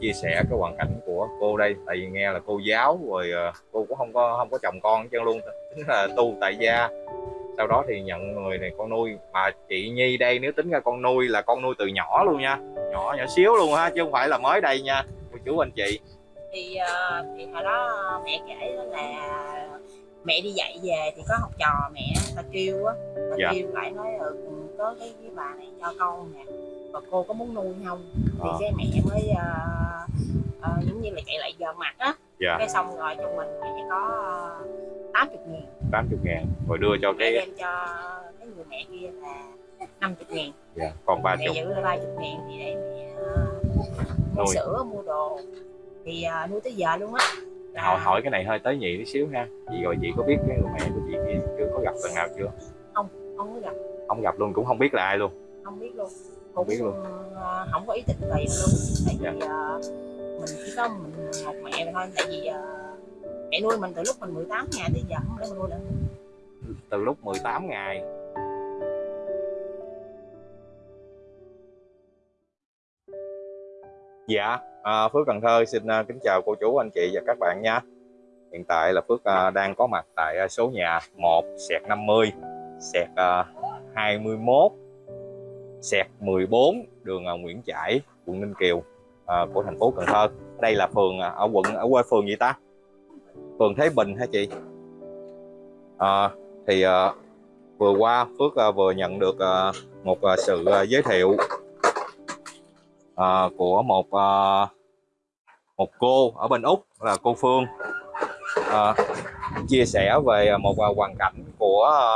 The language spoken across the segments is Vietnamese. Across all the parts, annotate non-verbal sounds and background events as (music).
chia sẻ cái hoàn cảnh của cô đây. Tại vì nghe là cô giáo rồi ờ, cô cũng không có không có chồng con hết trơn luôn. Tính là tu tại gia. Sau đó thì nhận người này con nuôi. Mà chị Nhi đây nếu tính ra con nuôi là con nuôi từ nhỏ luôn nha. Nhỏ nhỏ xíu luôn ha chứ không phải là mới đây nha. Cô chú anh chị. Thì ờ, thì hồi đó mẹ kể là mẹ đi dạy về thì có học trò mẹ ta kêu á. Ta Dạ. kêu lại nói ừ, có cái, cái bà này cho con nè và cô có muốn nuôi không? Thì Ờ. cái mẹ mới ờ, ờ, giống như là chạy lại giờ mặt á. Dạ. Cái xong rồi cho mình mẹ có uh, 80 ngàn. 80 ngàn rồi đưa cho cái đem cho cái người mẹ kia là 50 ngàn. Dạ, còn ba mẹ chục giữ là 30 ngàn thì để mẹ ờ, mua Nuôi. sữa mua đồ. Thì ờ, nuôi tới giờ luôn á. Là- hỏi hỏi cái này hơi tới nhị tí xíu ha. Chị rồi chị có biết cái người mẹ của chị kia chưa có gặp lần nào chưa? Không có gặp. Không gặp luôn cũng không biết là ai luôn. Không biết luôn Không biết luôn. ờ, không có ý định tiền luôn tại vì Dạ. ờ, mình chỉ có mình một mẹ thôi tại vì ờ, mẹ nuôi mình từ lúc mình 18 ngày tới giờ không lẽ mình nuôi mình từ lúc 18 ngày Dạ, à, Phước Cần Thơ xin à, kính chào cô chú, anh chị và các bạn nha. Hiện tại là Phước à, đang có mặt tại à, số nhà 1 sẹt 50 sẹt à, 21 sẹt 14 đường à, Nguyễn Trãi, quận Ninh Kiều à, của thành phố Cần Thơ. Đây là phường à, ở quận ở quê phường gì ta? Phường Thế Bình hả chị? À, thì à, vừa qua Phước à, vừa nhận được à, một à, sự à, giới thiệu à, của một à, một cô ở bên úc là cô Phương à, chia sẻ về một à, hoàn cảnh của à,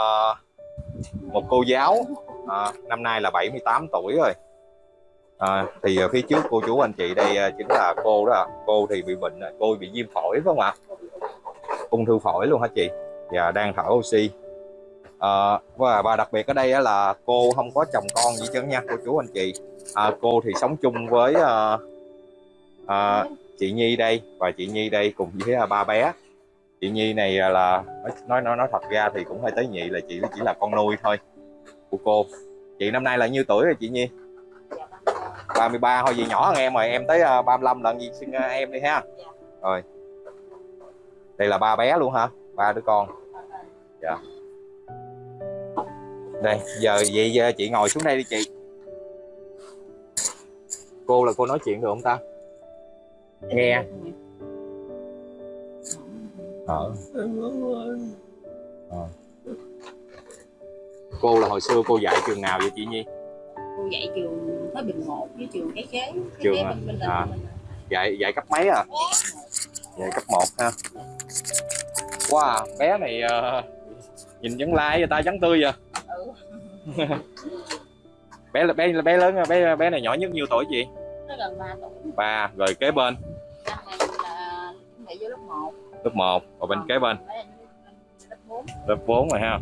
một cô giáo à, năm nay là 78 tuổi rồi. À, thì ờ, phía trước cô chú anh chị đây chính là cô đó. Cô thì bị bệnh cô bị viêm phổi phải không ạ? Ung thư phổi luôn hả chị? Và đang thở oxy. À, và, và đặc biệt ở đây là cô không có chồng con gì chứ nha cô chú anh chị. À, cô thì sống chung với à, à, chị Nhi đây. Và chị Nhi đây cùng với à, ba bé. Chị Nhi này là nói nói nói thật ra thì cũng hơi tế nhị là chị chỉ là con nuôi thôi của cô. Chị năm nay là nhiêu tuổi rồi chị Nhi? 33 thôi gì nhỏ hơn em rồi, em tới ờ, 35 lần gì xin ờ, em đi ha. Rồi. Đây là ba bé luôn hả? Ba đứa con. Dạ. Đây, giờ vậy, giờ chị ngồi xuống đây đi chị. Cô là cô nói chuyện được không ta? Nghe. Ờ. Ờ cô là hồi xưa cô dạy trường nào vậy chị Nhi? Cô dạy trường Thới Bình 1 với trường cái cái Trường kế à? bên bên À. mình dạy dạy cấp mấy à? Dạy cấp 1 ha. Wow bé này ờ, nhìn vẫn lai vậy ta trắng tươi vậy. Ừ. (laughs) bé là bé bé lớn bé bé này nhỏ nhất nhiêu tuổi chị? Nó gần 3 tuổi. Ba rồi kế bên? Năm là chuẩn bị vô lớp 1 lớp 1 và bên kế bên? lớp 4 lớp 4 rồi ha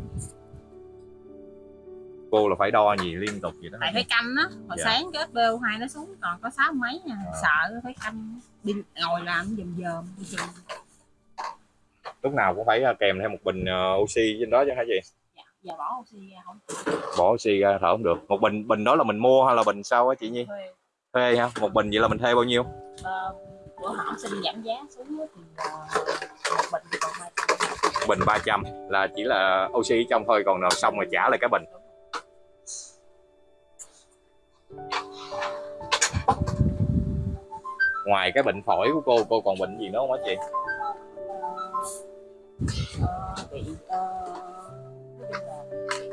cô là phải đo gì liên tục vậy đó. Tại phải canh á hồi Dạ. sáng cái SPO2 nó xuống còn có sáu mấy nha À. sợ phải canh đi ngồi làm dùm dòm lúc nào cũng phải ờ, kèm theo một bình ờ, oxy trên đó chứ hả chị? Dạ. giờ bỏ oxy ra không bỏ oxy ra thở không được. Một bình bình đó là mình mua hay là bình sao á chị Nhi? Thuê. Thuê ha một bình vậy là mình thuê bao nhiêu? Ờ, bữa họ xin giảm giá xuống thì ờ, một bình còn hai trăm. Bình 300 là chỉ là oxy trong thôi còn nào xong rồi trả lại cái bình ngoài cái bệnh phổi của cô cô còn bệnh gì nữa không hả chị? Bị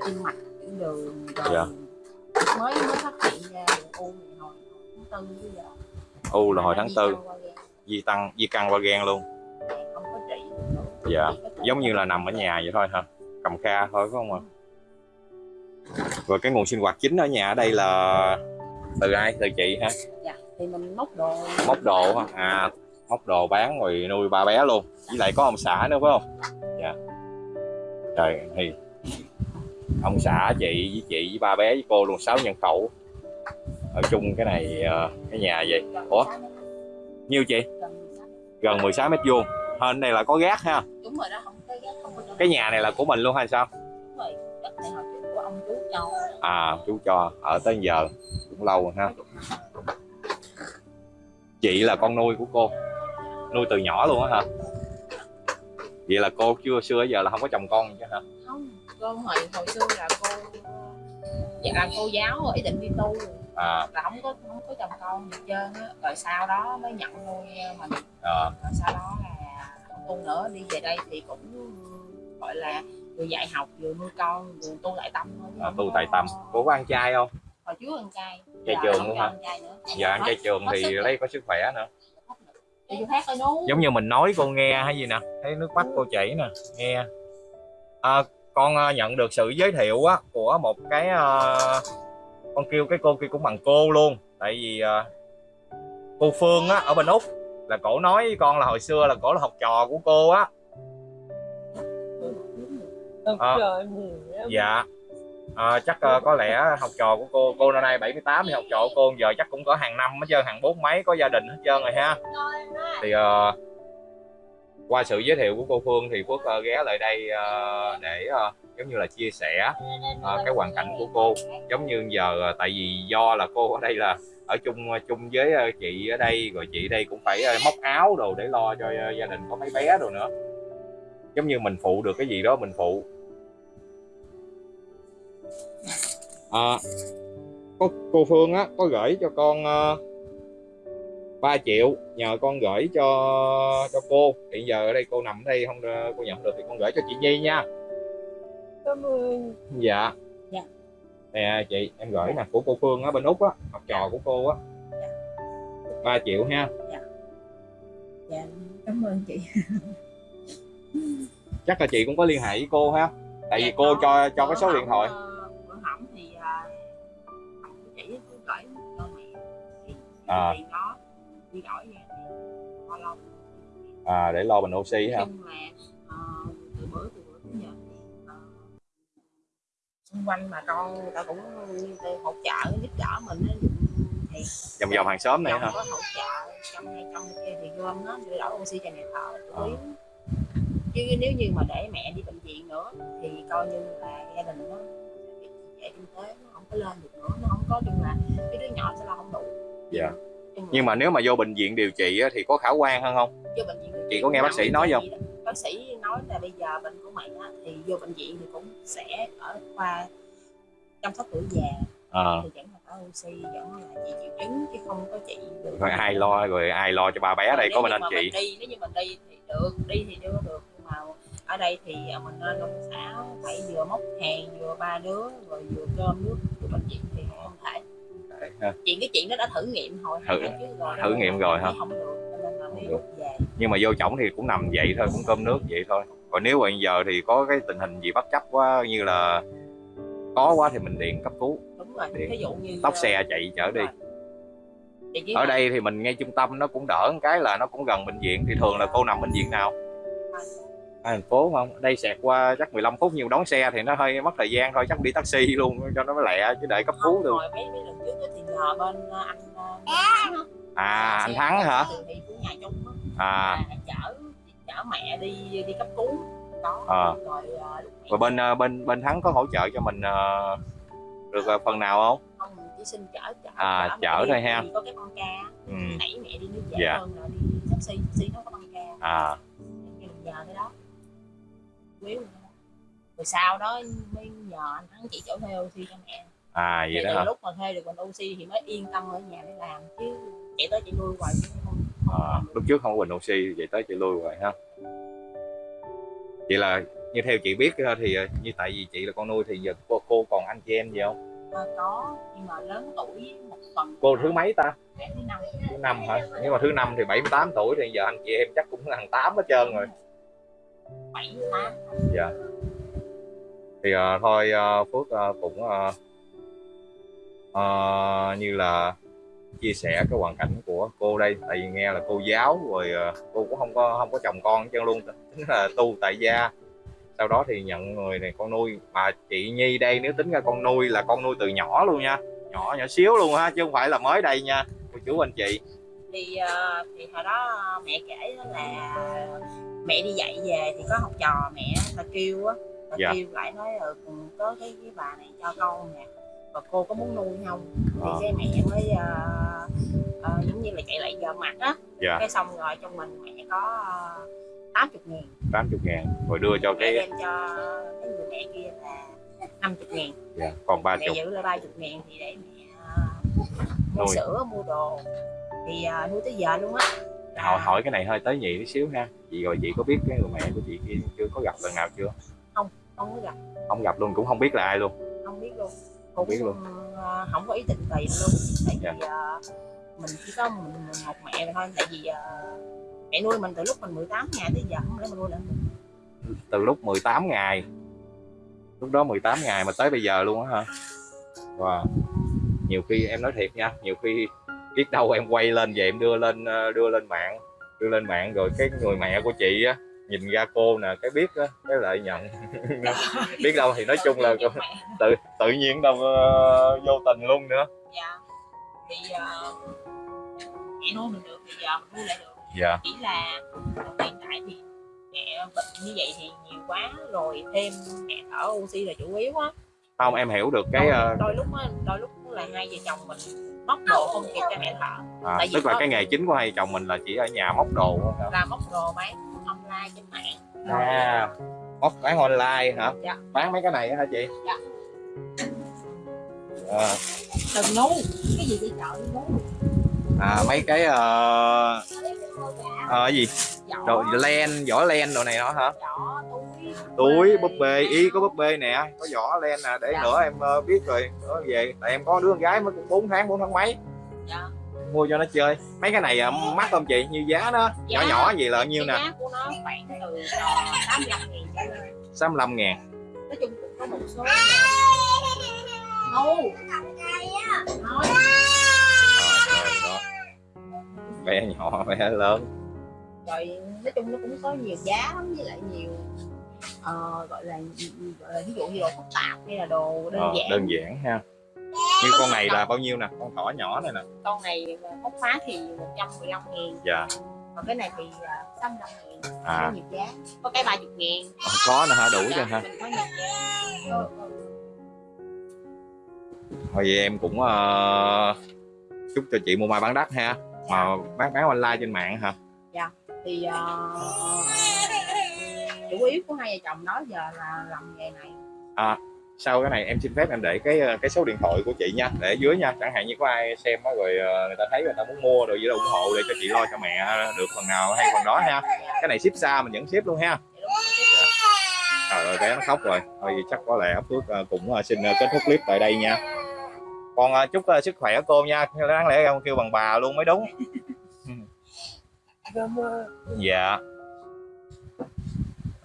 tim mạch tiểu đường rồi Dạ. mới mới phát hiện ra u này hồi tháng tư bây giờ u là hồi tháng tư. Di tăng, di căn qua gan luôn. Không có trị. Dạ. Giống như là nằm ở nhà vậy thôi hả? Cầm kha thôi, phải không ạ? Rồi cái nguồn sinh hoạt chính ở nhà ở đây là từ ai? Từ chị ha dạ thì mình móc đồ. Móc đồ hả? À móc đồ bán rồi nuôi ba bé luôn. Với lại có ông xã nữa phải không? Dạ. Trời thì ông xã chị với chị với ba bé với cô luôn sáu nhân khẩu. Ở chung cái này ờ, cái nhà vậy. Ủa? 16 mét, nhiêu chị? Gần 16 mét. gần 16 mét vuông. Hơn đây là có gác ha? Đúng rồi đó không có ghét không có cho cái nhà này là của mình luôn hay sao? Đúng rồi đất này hồi trước của ông chú cho à chú cho ở tới giờ cũng lâu rồi ha chị là con nuôi của cô. Nuôi từ nhỏ luôn á hả? Vậy là cô chưa xưa giờ là không có chồng con chứ hả? Không cô hồi hồi xưa là cô dạ làm cô giáo ý định đi tu. À, là không có không có chồng con gì trơn á. Rồi sau đó mới nhận nuôi mình. À. Rồi sau đó là không tu nữa đi về đây thì cũng gọi là vừa dạy học vừa nuôi con vừa tu lại tâm thôi à, tu tại tâm. Cô có ăn chay không? Hồi trước ăn chay Chay Giờ trường không luôn cho hả? ăn chay trường thì lấy có sức khỏe nữa. Đi vô hát thôi nú giống như mình nói cô nghe hay gì nè thấy nước mắt cô chảy nè nghe. À, con ờ, nhận được sự giới thiệu á của một cái ờ, con kêu cái cô kia cũng bằng cô luôn. Tại vì ờ, cô Phương á ở bên úc là cổ nói với con là hồi xưa là cổ là học trò của cô á. Lắm. dạ à, chắc uh, có lẽ học trò của cô cô năm nay 78 thì học trò của cô giờ chắc cũng có hàng năm hết trơn hàng bốn mấy có gia đình hết trơn rồi ha. Thì uh, qua sự giới thiệu của cô Phương thì Phước uh, ghé lại đây uh, để uh, giống như là chia sẻ uh, cái hoàn cảnh của cô. Giống như giờ uh, tại vì do là cô ở đây là ở chung chung với uh, chị ở đây rồi chị đây cũng phải uh, móc áo đồ để lo cho uh, gia đình có mấy bé đồ nữa. Giống như mình phụ được cái gì đó mình phụ à, có cô Phương á có gửi cho con uh, 3 triệu nhờ con gửi cho cho cô. Hiện giờ ở đây cô nằm ở đây không ờ, cô nhận được thì con gửi cho chị Nhi nha. Cảm ơn. Dạ. Dạ. nè chị em gửi nè của cô Phương á bên úc á học trò của cô á. 3 triệu ha. Dạ. Cảm ơn chị. Chắc là chị cũng có liên hệ với cô ha. Tại vì Dạ, cô có. cho cho cái Bữa số điện thoại À. à, để lo bình oxy ha. Là ờ, từ bữa từ bữa đến giờ ờ, xung quanh bà con ta cũng hỗ trợ giúp đỡ mình á, thì vòng vòng hàng xóm này hả có hỗ trợ trong hay trong kia thì gom nó để đổi oxy cho mẹ thở chủ Ờ. yếu. Chứ nếu như mà để mẹ đi bệnh viện nữa thì coi như là gia đình nó trệ kinh tế nó không có lên được nữa nó không có chung là cái đứa nhỏ sẽ lo không đủ Dạ. Nhưng mà nếu mà vô bệnh viện điều trị á, thì có khả quan hơn không? Vô bệnh viện điều Chị có nghe bác sĩ nói không? bác sĩ nói là bây giờ bệnh của mẹ á, thì vô bệnh viện thì cũng sẽ ở khoa chăm sóc tuổi già. À, thì vẫn là có oxy vẫn là trị triệu chứng chứ không có trị được. Rồi ai lo rồi ai lo cho ba bé đây? Nếu có như anh chị. mình đi nếu như mình đi thì được đi thì chưa được. Nhưng mà ở đây thì mình lên công xã phải vừa móc hàng vừa ba đứa rồi vừa cơm nước vừa bệnh viện thì không thể Ha. chuyện cái chuyện đó đã thử nghiệm hồi Thử- rồi thử nghiệm rồi hả? không được Không nhưng mà vô chổng thì cũng nằm vậy thôi cũng cơm nước vậy thôi. Còn nếu mà giờ thì có cái tình hình gì bất chấp quá như là có quá thì mình điện cấp cứu. Đúng rồi Điện. ví dụ như tóc ờ, xe chạy chở đi. ở đây thì mình ngay trung tâm nó cũng đỡ một cái là nó cũng gần bệnh viện thì thường là cô nằm bệnh viện nào à, thành phố không? Ở đây xẹt qua chắc 15 phút nhiều đón xe thì nó hơi mất thời gian thôi chắc đi taxi (laughs) luôn cho nó lẹ chứ đợi cấp cứu được. hồi mấy mấy lần trước á thì nhờ bên ờ, anh à anh thắng hả? chung á. À. Chở chở mẹ đi đi cấp cứu. Đó Ờ. rồi ờ, rồi bên bên bên thắng có hỗ trợ cho mình ờ, được ờ, phần nào không? Không chỉ xin chở chở À, chở thôi ha. có cái con ca. Ừ. đẩy mẹ đi nó dễ Dạ. hơn là đi taxi taxi nó có con ca. À. Cái giờ tới đó Quýu rồi đó. sau đó mới nhờ anh thắng chỉ chỗ thuê oxy cho mẹ. À thì vậy đó từ hả? lúc mà thuê được bình oxy thì mới yên tâm ở nhà để làm chứ chạy tới chạy lui hoài không, không. À, lúc trước không có bình oxy vậy tới chị lui rồi ha. Vậy là như theo chị biết thì ờ, như tại vì chị là con nuôi thì giờ cô, cô còn anh chị em gì không? Ờ, có nhưng mà lớn tuổi một phần. Cô thứ mấy ta? Thứ năm. Thứ năm hả? Nếu mà thứ năm thì 78 tuổi thì giờ anh chị em chắc cũng hàng tám hết trơn rồi bảy tám. Thì ờ, thôi ờ, phước ờ, cũng ờ, ờ, như là chia sẻ cái hoàn cảnh của cô đây tại vì nghe là cô giáo rồi ờ, cô cũng không có không có chồng con hết trơn luôn tính là tu tại gia. Sau đó thì nhận người này con nuôi mà chị Nhi đây nếu tính ra con nuôi là con nuôi từ nhỏ luôn nha nhỏ nhỏ xíu luôn ha chứ không phải là mới đây nha cô chú anh chị. Thì thì hồi đó mẹ kể là mẹ đi dạy về thì có học trò mẹ ta kêu á ta Dạ. kêu lại nói ừ, có cái cái bà này cho con nè và cô có muốn nuôi không thì Ờ. cái mẹ mới ờ, ờ, giống như là chạy lại giờ mặt á Dạ. cái xong rồi trong mình mẹ có uh, 80 ngàn 80 ngàn rồi đưa cho mẹ cái đem cho cái người mẹ kia là 50 ngàn dạ, còn mẹ 30 giữ lại 30 ngàn thì để mẹ ờ, mua Nuôi. sữa mua đồ thì ờ, nuôi tới giờ luôn á hỏi hỏi cái này hơi tế nhị tí xíu ha. Chị rồi chị có biết cái người mẹ của chị kia chưa? Có gặp lần nào chưa? Không có gặp. Không gặp luôn cũng không biết là ai luôn. Không biết luôn. Không biết luôn. ờ, không có ý định tìm luôn. Tại Dạ. vì ờ, mình chỉ có mình một mẹ thôi. Tại vì ờ, mẹ nuôi mình từ lúc mình 18 ngày tới giờ không lẽ mình nuôi mình từ lúc 18 ngày. Lúc đó 18 ngày mà tới bây giờ luôn á hả? Wow. nhiều khi em nói thiệt nha nhiều khi biết đâu em quay lên về em đưa lên ờ, đưa lên mạng đưa lên mạng rồi cái người mẹ của chị á nhìn ra cô nè cái biết á cái lợi nhận. (laughs) Biết đâu thì nói chung là Tự tự nhiên đâu ờ, vô tình luôn nữa. Dạ. Thì ờ, mẹ nuôi mình được thì giờ mình nuôi lại được. Dạ. Chỉ là hiện tại thì mẹ bệnh như vậy thì nhiều quá rồi thêm mẹ thở oxy là chủ yếu á. Không em hiểu được cái đôi, đôi lúc á đôi lúc là hai vợ chồng mình móc đồ không kịp cho mẹ thở à, tại vì tức là có- cái nghề chính của hai chồng mình là chỉ ở nhà móc đồ hả? là móc đồ bán online trên mạng. À móc bán online hả? Dạ. bán mấy cái này á hả chị? Dạ. à, đừng ngu cái gì đi chợ đi ngu à mấy cái ờ ờ, cái gì? Đồ len vỏ len đồ này đó hả? Giỏ túi búp bê y có búp bê nè có vỏ len nè để Dạ. nữa em ờ, biết rồi nữa về. Tại em có đứa con gái mới 4 tháng 4 tháng mấy. Dạ. mua cho nó chơi. Mấy cái này ờ, mắc không chị? Như giá nó nhỏ Giá- nhỏ gì là bao nhiêu nè? giá của nó khoảng từ 85 nghìn trở lên. 65 ngàn. Nói chung cũng có một số ngu. Nói đó bé nhỏ bé lớn. Rồi nói chung nó cũng có nhiều giá lắm với lại nhiều ờ, gọi là gọi là ví dụ như đồ phức tạp hay là đồ đơn Ờ, giản. đơn giản ha. Như con này là bao nhiêu nè? Con thỏ nhỏ này nè. Con này hốc phá thì 115 nghìn dạ. Còn cái này thì uh, 65 nghìn À. có nhiều giá. Có cái 30 nghìn có nè hả? Đủ cho Dạ, ha mình có nhiều giá Ờ, ờ. thôi vậy em cũng ờ, chúc cho chị mua mai bán đắt ha. Mà bán bán online trên mạng hả? Thì ờ, chủ yếu của hai vợ chồng đó giờ là làm nghề này. Sau cái này em xin phép em để cái ờ, cái số điện thoại của chị nha để dưới nha. Chẳng hạn như có ai xem á rồi ờ, người ta thấy người ta muốn mua rồi gì đó ủng hộ để cho chị lo cho mẹ được phần nào hay phần đó ha. Cái này ship xa mình vẫn ship luôn ha. Rồi. trời ơi bé nó khóc rồi. Thôi vậy chắc có lẽ Phước ờ, cũng xin kết thúc clip tại đây nha. Con ờ, chúc sức khỏe cô nha. Đáng lẽ em kêu bằng bà luôn mới đúng. Cảm ơn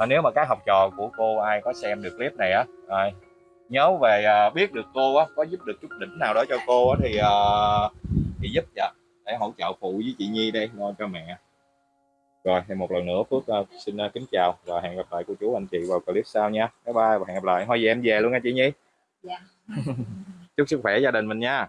Ờ, nếu mà các học trò của cô ai có xem được clip này á rồi, nhớ về à, biết được cô á có giúp được chút đỉnh nào đó cho cô á thì à, thì giúp dạ để hỗ trợ phụ với chị Nhi đây lo cho mẹ. Rồi thì một lần nữa Phước à, xin à, kính chào và hẹn gặp lại cô chú anh chị vào clip sau nha. Bye bye và hẹn gặp lại. Thôi về em về luôn nha chị Nhi. Dạ. (laughs) chúc sức khỏe gia đình mình nha